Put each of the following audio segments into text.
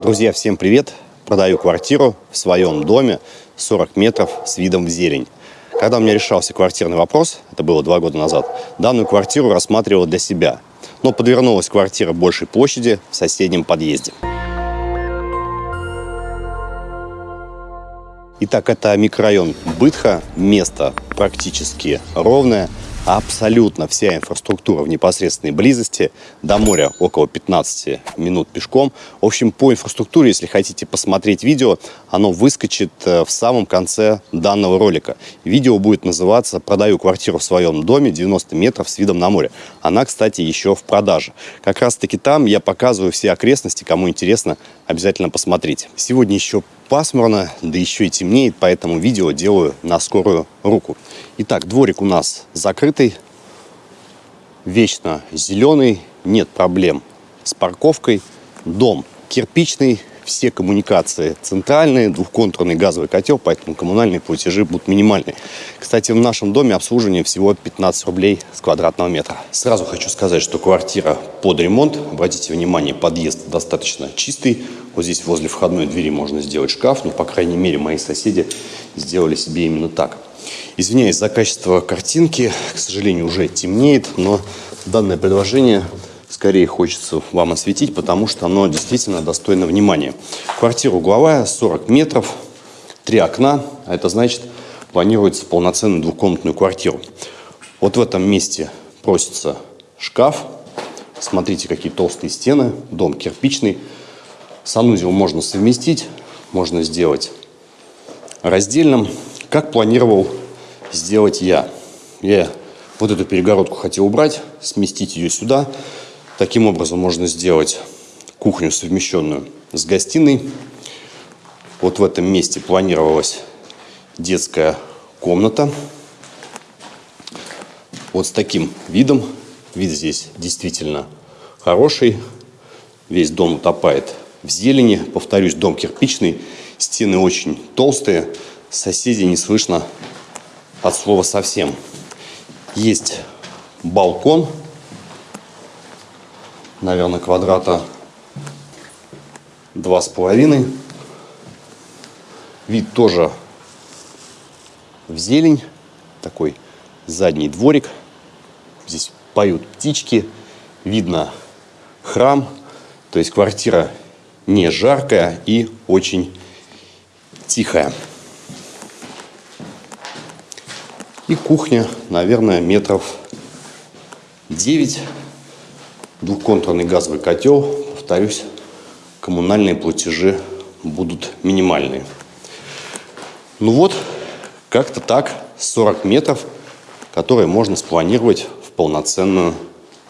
Друзья, всем привет! Продаю квартиру в своем доме 40 метров с видом в зелень. Когда у меня решался квартирный вопрос, это было два года назад, данную квартиру рассматривал для себя. Но подвернулась квартира большей площади в соседнем подъезде. Итак, это микрорайон Бытха, место практически ровное – абсолютно вся инфраструктура в непосредственной близости. До моря около 15 минут пешком. В общем, по инфраструктуре, если хотите посмотреть видео, оно выскочит э, в самом конце данного ролика. Видео будет называться «Продаю квартиру в своем доме 90 метров с видом на море». Она, кстати, еще в продаже. Как раз-таки там я показываю все окрестности. Кому интересно, обязательно посмотрите. Сегодня еще пасмурно, да еще и темнеет, поэтому видео делаю на скорую руку. Итак, дворик у нас закрытый, вечно зеленый, нет проблем с парковкой. Дом кирпичный, все коммуникации центральные, двухконтурный газовый котел, поэтому коммунальные платежи будут минимальные. Кстати, в нашем доме обслуживание всего 15 рублей с квадратного метра. Сразу хочу сказать, что квартира под ремонт. Обратите внимание, подъезд достаточно чистый. Вот здесь возле входной двери можно сделать шкаф. Ну, по крайней мере, мои соседи сделали себе именно так. Извиняюсь за качество картинки. К сожалению, уже темнеет, но данное предложение скорее хочется вам осветить, потому что оно действительно достойно внимания. Квартира угловая, 40 метров, три окна, а это значит, планируется полноценную двухкомнатную квартиру. Вот в этом месте просится шкаф. Смотрите, какие толстые стены, дом кирпичный. Санузел можно совместить, можно сделать раздельным. Как планировал сделать я? Я вот эту перегородку хотел убрать, сместить ее сюда. Таким образом можно сделать кухню совмещенную с гостиной. Вот в этом месте планировалась детская комната. Вот с таким видом. Вид здесь действительно хороший. Весь дом утопает в зелени. Повторюсь, дом кирпичный. Стены очень толстые. Соседей не слышно от слова совсем. Есть балкон наверное, квадрата два с половиной. Вид тоже в зелень. Такой задний дворик. Здесь поют птички. Видно храм. То есть квартира не жаркая и очень тихая. И кухня, наверное, метров 9 двухконтурный газовый котел, повторюсь, коммунальные платежи будут минимальные. Ну вот, как-то так, 40 метров, которые можно спланировать в полноценную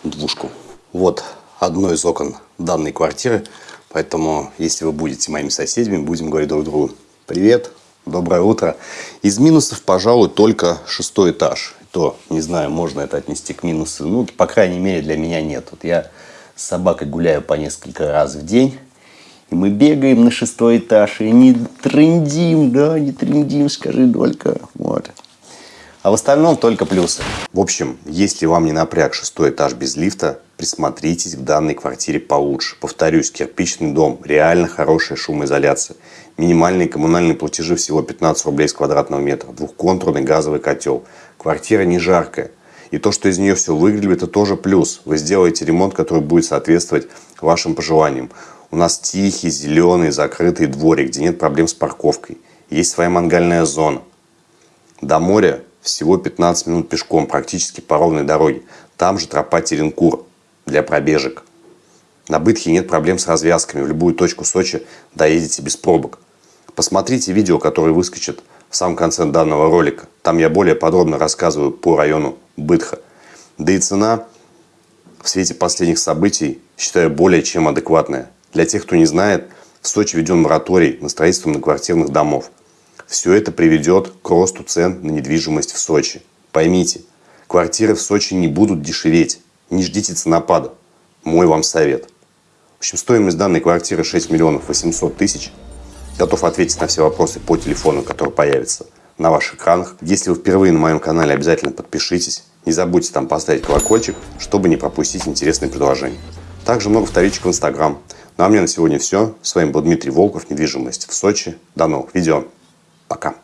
двушку. Вот одно из окон данной квартиры, поэтому если вы будете моими соседями, будем говорить друг другу «Привет», «Доброе утро». Из минусов, пожалуй, только шестой этаж то, не знаю, можно это отнести к минусу. Ну, по крайней мере, для меня нет. Вот я с собакой гуляю по несколько раз в день. И мы бегаем на шестой этаж и не трендим, да, не трендим, скажи только. Вот. А в остальном только плюсы. В общем, если вам не напряг шестой этаж без лифта, присмотритесь к данной квартире получше. Повторюсь, кирпичный дом, реально хорошая шумоизоляция. Минимальные коммунальные платежи всего 15 рублей с квадратного метра. Двухконтурный газовый котел. Квартира не жаркая. И то, что из нее все выглядит, это тоже плюс. Вы сделаете ремонт, который будет соответствовать вашим пожеланиям. У нас тихий, зеленый, закрытый дворик, где нет проблем с парковкой. Есть своя мангальная зона. До моря всего 15 минут пешком, практически по ровной дороге. Там же тропа Теренкур для пробежек. На Бытхе нет проблем с развязками. В любую точку Сочи доедете без пробок. Посмотрите видео, которое выскочит в самом конце данного ролика. Там я более подробно рассказываю по району Бытха. Да и цена в свете последних событий считаю более чем адекватная. Для тех, кто не знает, в Сочи введен мораторий на строительство многоквартирных домов. Все это приведет к росту цен на недвижимость в Сочи. Поймите, квартиры в Сочи не будут дешеветь. Не ждите ценопада. Мой вам совет. В общем, стоимость данной квартиры 6 миллионов 800 тысяч – Готов ответить на все вопросы по телефону, который появится на ваших экранах. Если вы впервые на моем канале, обязательно подпишитесь. Не забудьте там поставить колокольчик, чтобы не пропустить интересные предложения. Также много вторичек в Инстаграм. Ну а мне на сегодня все. С вами был Дмитрий Волков, недвижимость в Сочи. До новых видео. Пока.